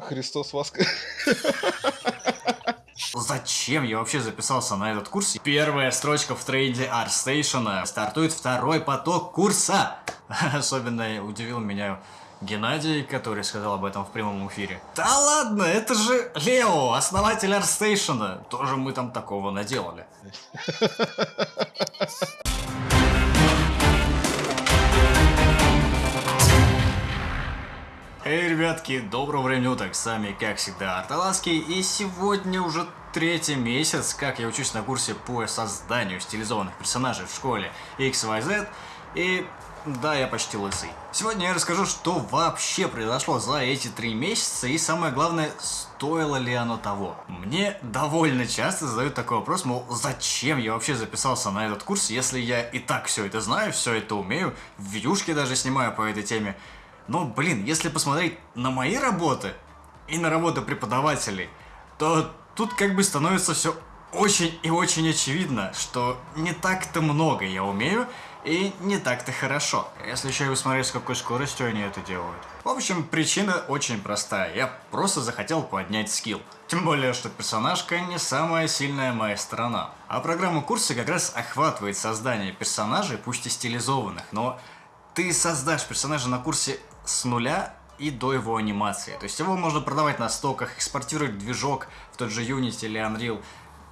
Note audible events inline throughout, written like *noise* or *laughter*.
Христос воск... Зачем я вообще записался на этот курс? Первая строчка в тренде ArtStation. Стартует второй поток курса. *laughs* Особенно удивил меня Геннадий, который сказал об этом в прямом эфире. Да ладно, это же Лео, основатель ArtStation. Тоже мы там такого наделали. *laughs* Эй, ребятки, доброго времени уток, с вами, как всегда, Арталаский, и сегодня уже третий месяц, как я учусь на курсе по созданию стилизованных персонажей в школе XYZ, и да, я почти лысый. Сегодня я расскажу, что вообще произошло за эти три месяца, и самое главное, стоило ли оно того. Мне довольно часто задают такой вопрос, мол, зачем я вообще записался на этот курс, если я и так все это знаю, все это умею, видюшки даже снимаю по этой теме, но, блин, если посмотреть на мои работы и на работы преподавателей, то тут как бы становится все очень и очень очевидно, что не так-то много я умею и не так-то хорошо. Если еще и посмотреть, с какой скоростью они это делают. В общем, причина очень простая. Я просто захотел поднять скилл. Тем более, что персонажка не самая сильная моя сторона. А программа курса как раз охватывает создание персонажей, пусть и стилизованных, но ты создашь персонажа на курсе с нуля и до его анимации. То есть его можно продавать на стоках, экспортировать движок в тот же Unity или Unreal.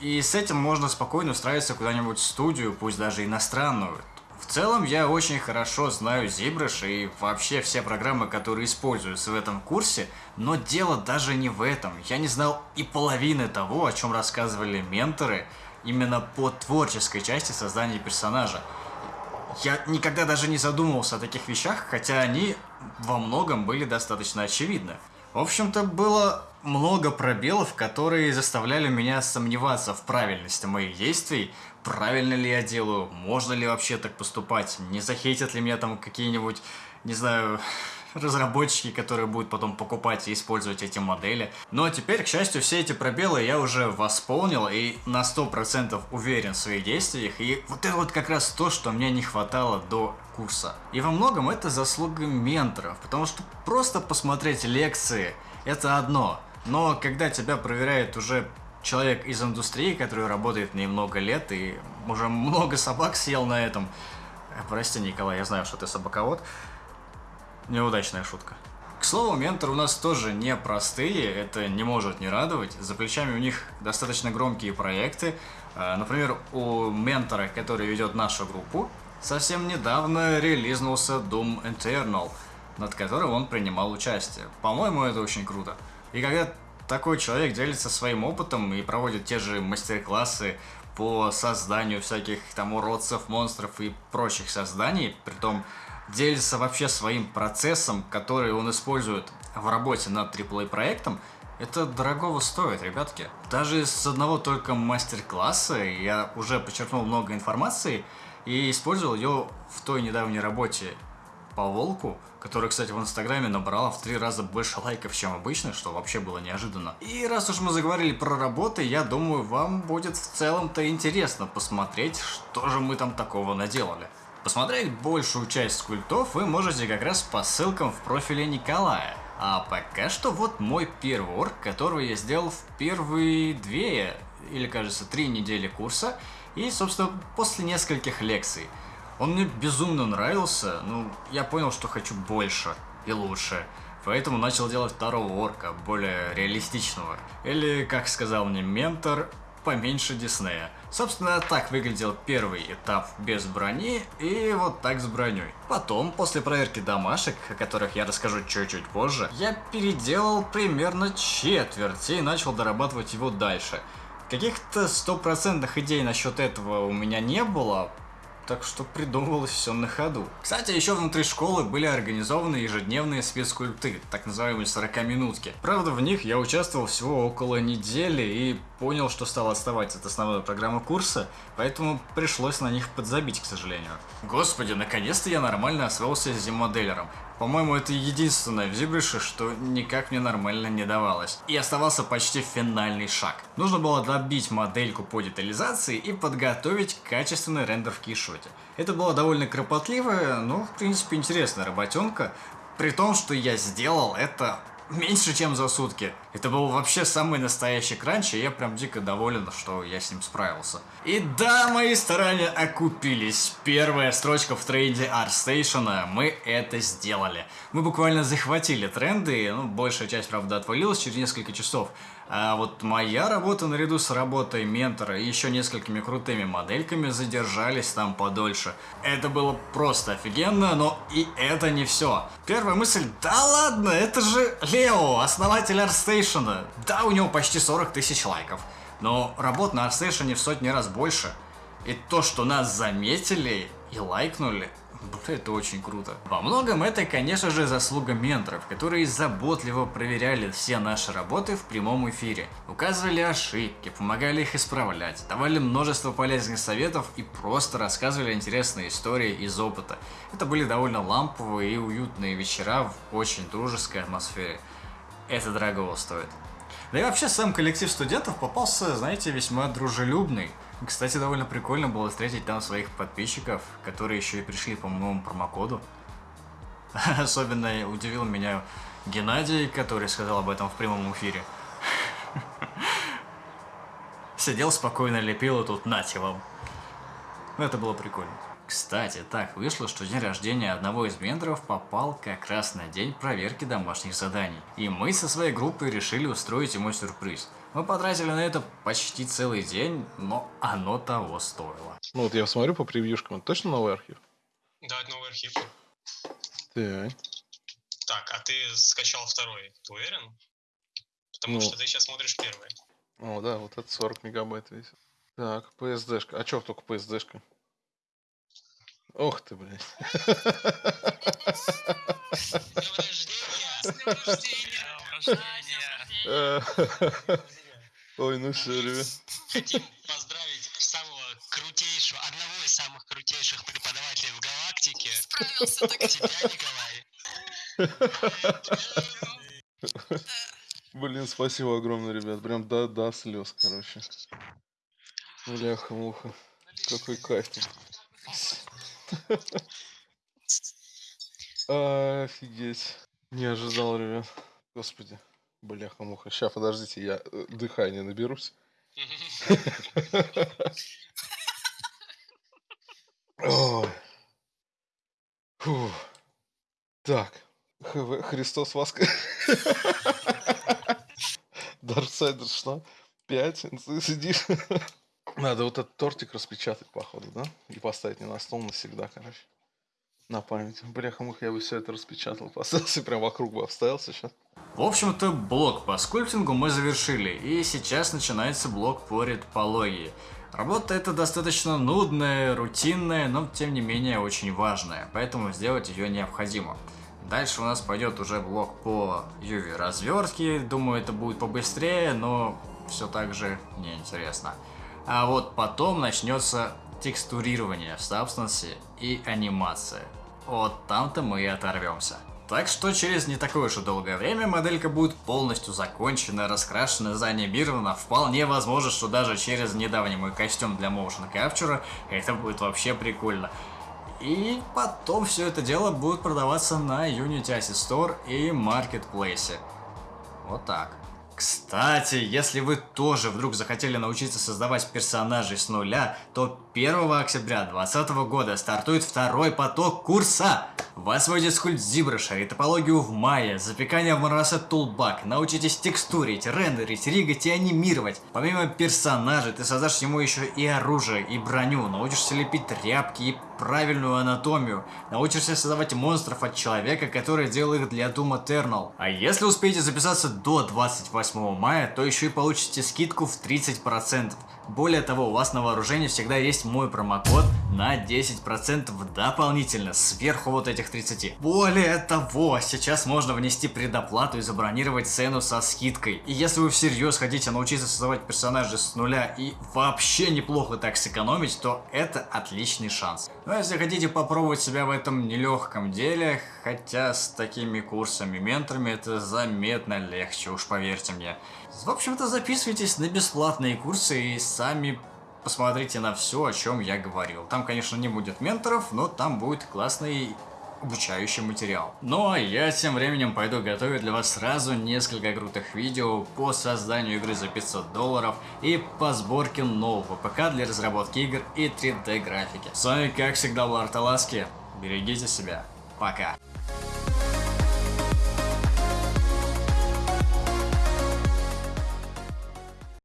И с этим можно спокойно устраиваться куда-нибудь в студию, пусть даже иностранную. В целом я очень хорошо знаю ZBrush и вообще все программы, которые используются в этом курсе, но дело даже не в этом. Я не знал и половины того, о чем рассказывали менторы, именно по творческой части создания персонажа. Я никогда даже не задумывался о таких вещах, хотя они во многом были достаточно очевидны. В общем-то, было много пробелов, которые заставляли меня сомневаться в правильности моих действий, правильно ли я делаю, можно ли вообще так поступать, не захейтят ли меня там какие-нибудь, не знаю, разработчики, которые будут потом покупать и использовать эти модели. А теперь, к счастью, все эти пробелы я уже восполнил и на 100% уверен в своих действиях. И вот это вот как раз то, что мне не хватало до курса. И во многом это заслуга менторов, потому что просто посмотреть лекции это одно. Но когда тебя проверяет уже человек из индустрии, который работает немного лет и уже много собак съел на этом. Прости, Николай, я знаю, что ты собаковод. Неудачная шутка. К слову, менторы у нас тоже не простые, это не может не радовать. За плечами у них достаточно громкие проекты. Э, например, у ментора, который ведет нашу группу, совсем недавно релизнулся Doom Eternal, над которым он принимал участие. По-моему, это очень круто. И когда такой человек делится своим опытом и проводит те же мастер-классы по созданию всяких там уродцев, монстров и прочих созданий, притом делится вообще своим процессом, который он использует в работе над AAA проектом, это дорогого стоит, ребятки. Даже с одного только мастер-класса я уже подчеркнул много информации и использовал ее в той недавней работе по волку, которая, кстати, в Инстаграме набрала в три раза больше лайков, чем обычно, что вообще было неожиданно. И раз уж мы заговорили про работы, я думаю, вам будет в целом-то интересно посмотреть, что же мы там такого наделали. Посмотреть большую часть скульптов вы можете как раз по ссылкам в профиле Николая. А пока что вот мой первый орк, которого я сделал в первые две, или кажется, три недели курса, и, собственно, после нескольких лекций. Он мне безумно нравился, ну, я понял, что хочу больше и лучше. Поэтому начал делать второго орка, более реалистичного. Или, как сказал мне ментор, поменьше Диснея. Собственно, так выглядел первый этап без брони и вот так с броней. Потом, после проверки домашек, о которых я расскажу чуть-чуть позже, я переделал примерно четверть и начал дорабатывать его дальше. Каких-то стопроцентных идей насчет этого у меня не было, так что придумывалось все на ходу. Кстати, еще внутри школы были организованы ежедневные спецскульпты, так называемые 40-минутки. Правда, в них я участвовал всего около недели и понял, что стал отставать от основной программы курса, поэтому пришлось на них подзабить, к сожалению. Господи, наконец-то я нормально освоился с зимоделером. По-моему, это единственное в Зибрише, что никак мне нормально не давалось. И оставался почти финальный шаг. Нужно было добить модельку по детализации и подготовить качественный рендер в кишоте. Это была довольно кропотливая, но в принципе интересная работенка, при том, что я сделал это меньше, чем за сутки. Это был вообще самый настоящий кранч, и я прям дико доволен, что я с ним справился. И да, мои старания окупились. Первая строчка в тренде ArtStation, мы это сделали. Мы буквально захватили тренды, ну, большая часть, правда, отвалилась через несколько часов. А вот моя работа наряду с работой ментора и еще несколькими крутыми модельками задержались там подольше. Это было просто офигенно, но и это не все. Первая мысль, да ладно, это же Лео, основатель ArtStation. Да, у него почти 40 тысяч лайков. Но работ на ArtStation в сотни раз больше. И то, что нас заметили и лайкнули, это очень круто. Во многом это, конечно же, заслуга менторов, которые заботливо проверяли все наши работы в прямом эфире, указывали ошибки, помогали их исправлять, давали множество полезных советов и просто рассказывали интересные истории из опыта. Это были довольно ламповые и уютные вечера в очень дружеской атмосфере. Это дорого стоит. Да и вообще сам коллектив студентов попался, знаете, весьма дружелюбный. Кстати, довольно прикольно было встретить там своих подписчиков, которые еще и пришли по моему промокоду. *laughs* Особенно удивил меня Геннадий, который сказал об этом в прямом эфире. *laughs* Сидел спокойно, лепил, и тут нате вам. Ну, это было прикольно. Кстати, так вышло, что день рождения одного из менторов попал как раз на день проверки домашних заданий. И мы со своей группой решили устроить ему сюрприз. Мы потратили на это почти целый день, но оно того стоило. Ну вот я смотрю по превьюшкам, это точно новый архив? Да, это новый архив. Так. Так, а ты скачал второй, ты уверен? Потому Ну. что ты сейчас смотришь первый. О, да, вот это 40 мегабайт весит. Так, PSD-шка. А чё только PSD-шка? Ох ты, блядь. Э, Ой, ну все, ребят. Хотим поздравить самого крутейшего, одного из самых крутейших преподавателей в галактике. Справился *laughs* так. Тебя, Николай. Блин, спасибо огромное, ребят. Прям до, до слез, короче. Бляха-муха. Какой кайф. *laughs* Офигеть. Не ожидал, ребят. Господи. Бляха-муха. Сейчас, подождите, я э, дыхание наберусь. Так. Христос Воск... Дарксайдер что? Пять? Ты сидишь? Надо вот этот тортик распечатать, походу, да? И поставить не на стол навсегда, короче. На память. Бляха-муха, я бы все это распечатал, *laughs* поставился, прям вокруг бы обставился сейчас. В общем-то, блок по скульптингу мы завершили, и сейчас начинается блок по ретопологии. Работа эта достаточно нудная, рутинная, но тем не менее очень важная, поэтому сделать ее необходимо. Дальше у нас пойдет уже блок по UV развертке, думаю это будет побыстрее, но все так же неинтересно. А вот потом начнется текстурирование в Substance и анимация. Вот там-то мы и оторвемся. Так что через не такое уж и долгое время моделька будет полностью закончена, раскрашена, заанимирована. Вполне возможно, что даже через недавний мой костюм для motion capture это будет вообще прикольно. И потом все это дело будет продаваться на Unity Asset Store и Marketplace. Вот так. Кстати, если вы тоже вдруг захотели научиться создавать персонажей с нуля, то 1 октября 2020 года стартует второй поток курса. Вас вводит скульт Зибраша и в мае, запекание в Monoset Toolbag, научитесь текстурить, рендерить, ригать и анимировать. Помимо персонажей, ты создашь ему еще и оружие, и броню, научишься лепить тряпки и правильную анатомию, научишься создавать монстров от человека, который делал их для Doom Eternal. А если успеете записаться до 28 мая, то еще и получите скидку в 30%. Более того, у вас на вооружении всегда есть мой промокод на 10% дополнительно, сверху вот этих 30. Более того, сейчас можно внести предоплату и забронировать цену со скидкой. И если вы всерьез хотите научиться создавать персонажей с нуля и вообще неплохо так сэкономить, то это отличный шанс. Но если хотите попробовать себя в этом нелегком деле, хотя с такими курсами, менторами это заметно легче, уж поверьте мне. В общем-то, записывайтесь на бесплатные курсы и сами посмотрите на все, о чем я говорил. Там, конечно, не будет менторов, но там будет классный обучающий материал. Ну а я тем временем пойду готовить для вас сразу несколько крутых видео по созданию игры за 500 долларов и по сборке нового ПК для разработки игр и 3D графики. С вами как всегда был Арталаски. Берегите себя. Пока.